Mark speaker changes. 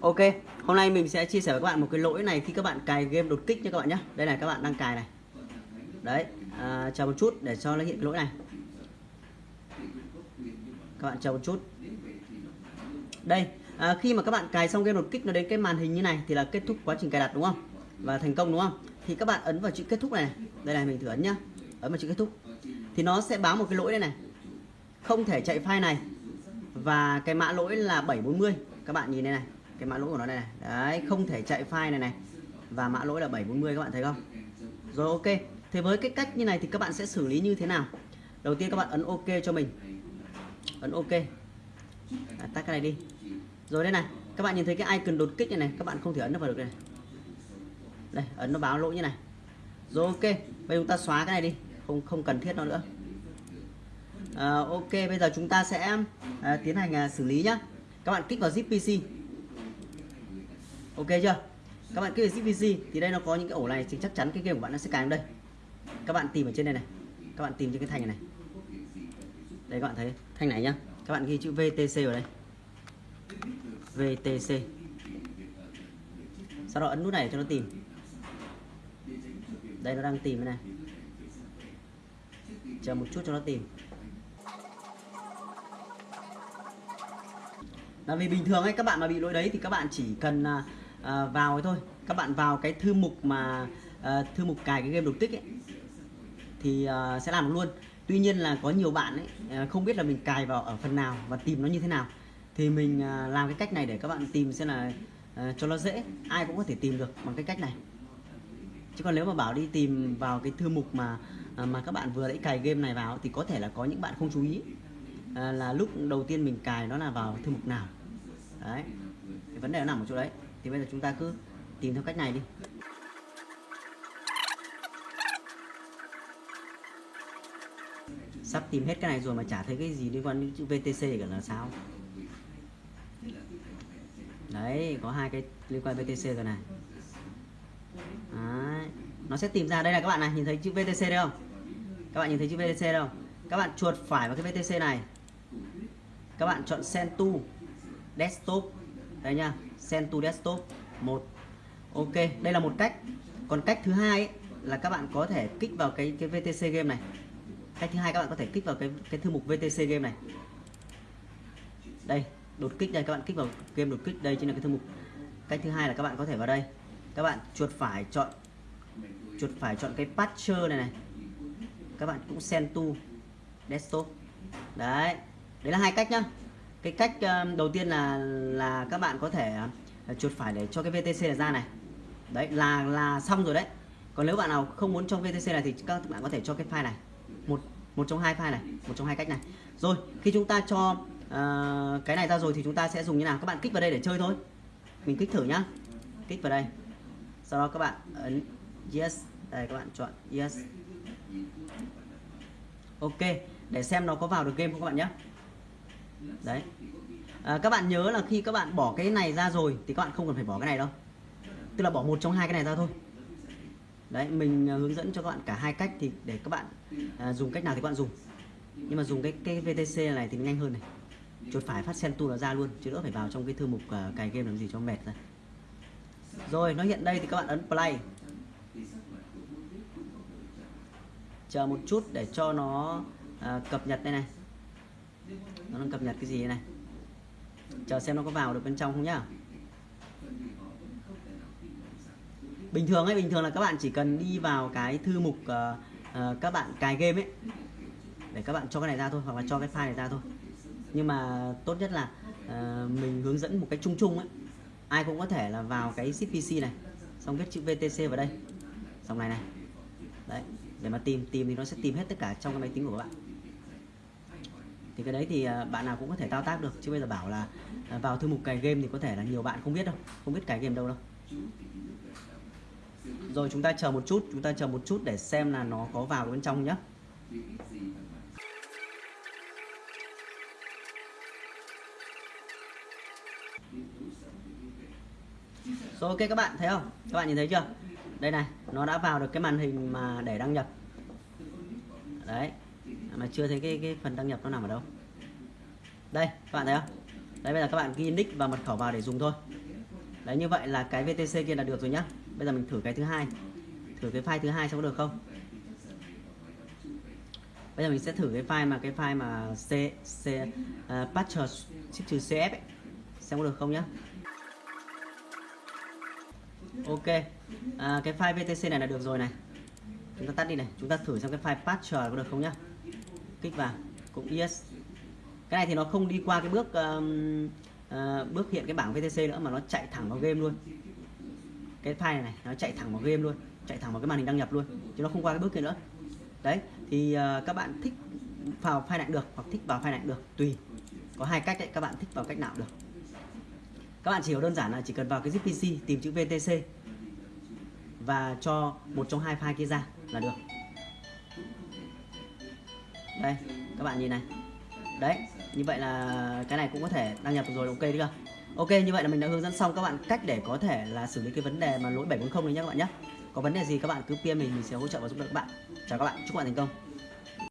Speaker 1: Ok, hôm nay mình sẽ chia sẻ với các bạn một cái lỗi này khi các bạn cài game đột kích nha các bạn nhé. Đây này các bạn đang cài này. Đấy, à, chờ một chút để cho nó hiện cái lỗi này. Các bạn chờ một chút. Đây, à, khi mà các bạn cài xong game đột kích nó đến cái màn hình như này thì là kết thúc quá trình cài đặt đúng không? Và thành công đúng không? Thì các bạn ấn vào chữ kết thúc này. Đây này mình thử ấn nhá. Ấn vào chữ kết thúc. Thì nó sẽ báo một cái lỗi đây này. Không thể chạy file này. Và cái mã lỗi là 740. Các bạn nhìn đây này cái mã lỗi của nó đây này. Đấy không thể chạy file này này. Và mã lỗi là 740 các bạn thấy không? Rồi ok. Thế với cái cách như này thì các bạn sẽ xử lý như thế nào? Đầu tiên các bạn ấn ok cho mình. Ấn ok. À, tắt cái này đi. Rồi đây này các bạn nhìn thấy cái icon đột kích này này các bạn không thể ấn nó vào được đây đây ấn nó báo lỗi như này. Rồi ok. Bây giờ chúng ta xóa cái này đi. Không không cần thiết nó nữa. À, ok. Bây giờ chúng ta sẽ à, tiến hành à, xử lý nhá. Các bạn kích vào zip pc ok chưa? Các bạn cứ về ZPC thì đây nó có những cái ổ này thì chắc chắn cái game của bạn nó sẽ cài vào đây. Các bạn tìm ở trên đây này. Các bạn tìm trên cái thanh này, này. Đây các bạn thấy thanh này nhá. Các bạn ghi chữ VTC vào đây. VTC sau đó ấn nút này cho nó tìm. Đây nó đang tìm này. Chờ một chút cho nó tìm. Là vì bình thường ấy các bạn mà bị lỗi đấy thì các bạn chỉ cần à, à, vào thôi. Các bạn vào cái thư mục mà à, thư mục cài cái game đột tích ấy thì à, sẽ làm luôn. Tuy nhiên là có nhiều bạn ấy à, không biết là mình cài vào ở phần nào và tìm nó như thế nào. Thì mình à, làm cái cách này để các bạn tìm xem là à, cho nó dễ. Ai cũng có thể tìm được bằng cái cách này. Chứ còn nếu mà bảo đi tìm vào cái thư mục mà mà các bạn vừa lấy cài game này vào thì có thể là có những bạn không chú ý. À, là lúc đầu tiên mình cài nó là vào thư mục nào. Đấy. Cái vấn đề nó nằm ở chỗ đấy thì bây giờ chúng ta cứ tìm theo cách này đi. Sắp tìm hết cái này rồi mà chả thấy cái gì liên quan đến chữ VTC cả là sao? Đấy, có hai cái liên quan VTC rồi này. Đấy. nó sẽ tìm ra. Đây là các bạn này, nhìn thấy chữ VTC đây không? Các bạn nhìn thấy chữ VTC đâu các bạn chuột phải vào cái VTC này. Các bạn chọn Send to Desktop đây nha Send to Desktop một. Ok đây là một cách. Còn cách thứ hai ấy, là các bạn có thể kích vào cái cái VTC game này. Cách thứ hai các bạn có thể kích vào cái cái thư mục VTC game này. Đây đột kích đây các bạn kích vào game đột kích đây chính là cái thư mục. Cách thứ hai là các bạn có thể vào đây. Các bạn chuột phải chọn chuột phải chọn cái patcher này này. Các bạn cũng send to desktop. Đấy đấy là hai cách nhá cái cách ờ, đầu tiên là là các bạn có thể ờ, chuột phải để cho cái VTC này ra này. Đấy là là xong rồi đấy. Còn nếu bạn nào không muốn trong VTC này thì các bạn có thể cho cái file này. Một một trong hai file này một trong hai cách này. Rồi khi chúng ta cho uh, cái này ra rồi thì chúng ta sẽ dùng như nào? Các bạn kích vào đây để chơi thôi. Mình kích thử nhá. Kích vào đây. Sau đó các bạn ấn yes. Đây các bạn chọn yes. Ok để xem nó có vào được game không các bạn nhé đấy. À, các bạn nhớ là khi các bạn bỏ cái này ra rồi thì các bạn không cần phải bỏ cái này đâu. Tức là bỏ một trong hai cái này ra thôi. Đấy mình à, hướng dẫn cho các bạn cả hai cách thì để các bạn à, dùng cách nào thì các bạn dùng. Nhưng mà dùng cái cái VTC này thì nhanh hơn này. Chuột phải phát sen tu là ra luôn chứ đỡ phải vào trong cái thư mục uh, cài game làm gì cho mệt ra. Rồi nó hiện đây thì các bạn ấn play. Chờ một chút để cho nó uh, cập nhật đây này nó đang cập nhật cái gì này? Chờ xem nó có vào được bên trong không nhá. Bình thường ấy bình thường là các bạn chỉ cần đi vào cái thư mục uh, uh, các bạn cài game ấy để các bạn cho cái này ra thôi hoặc là cho cái file này ra thôi. Nhưng mà tốt nhất là uh, mình hướng dẫn một cách chung chung ấy. Ai cũng có thể là vào cái CPC này xong viết chữ VTC vào đây. Xong này này. Đấy để mà tìm tìm thì nó sẽ tìm hết tất cả trong cái máy tính của các bạn thì cái đấy thì à, bạn nào cũng có thể thao tác được. Chứ bây giờ bảo là à, vào thư mục cài game thì có thể là nhiều bạn không biết đâu, không biết cài game đâu đâu. Rồi chúng ta chờ một chút, chúng ta chờ một chút để xem là nó có vào bên trong nhé rồi ok các bạn, thấy không? Các bạn nhìn thấy chưa? Đây này, nó đã vào được cái màn hình mà để đăng nhập. Đấy mà chưa thấy cái cái phần đăng nhập nó nằm ở đâu. Đây các bạn thấy không? Đấy bây giờ các bạn ghi nick và mật khẩu vào để dùng thôi. Đấy như vậy là cái VTC kia là được rồi nhá. Bây giờ mình thử cái thứ hai. Thử cái file thứ hai xem có được không? Bây giờ mình sẽ thử cái file mà cái file mà c c à, uh, patcher ship trừ cf ấy. xem có được không nhá. Ok. À, cái file vtc này là được rồi này. Chúng ta tắt đi này. Chúng ta thử xem cái file patcher có được không nhá kích vào cũng yes. Cái này thì nó không đi qua cái bước um, uh, bước hiện cái bảng VTC nữa mà nó chạy thẳng vào game luôn. Cái file này, này nó chạy thẳng vào game luôn chạy thẳng vào cái màn hình đăng nhập luôn chứ nó không qua cái bước kia nữa. Đấy thì uh, các bạn thích vào file này được hoặc thích vào file này được tùy. Có hai cách đấy các bạn thích vào cách nào được. Các bạn chỉ hiểu đơn giản là chỉ cần vào cái zip PC tìm chữ VTC và cho một trong hai file kia ra là được đây, các bạn nhìn này. Đấy, như vậy là cái này cũng có thể đăng nhập rồi, ok chưa ok, như vậy là mình đã hướng dẫn xong các bạn cách để có thể là xử lý cái vấn đề mà lỗi 740 này nhé các bạn nhé có vấn đề gì các bạn cứ PM mình mình sẽ hỗ trợ và giúp đỡ các bạn. Chào các bạn, chúc các bạn thành công.